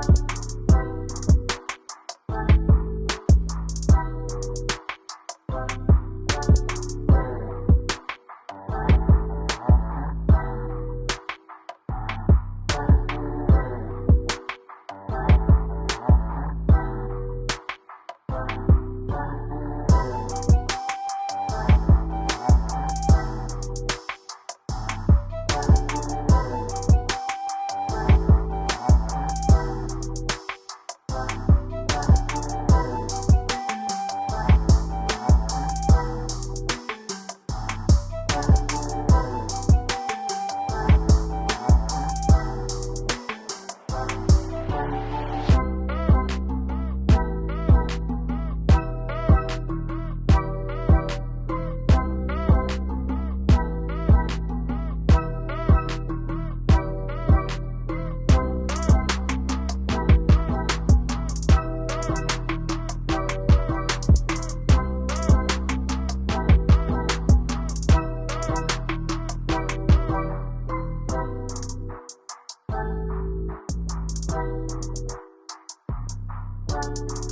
Bye. you.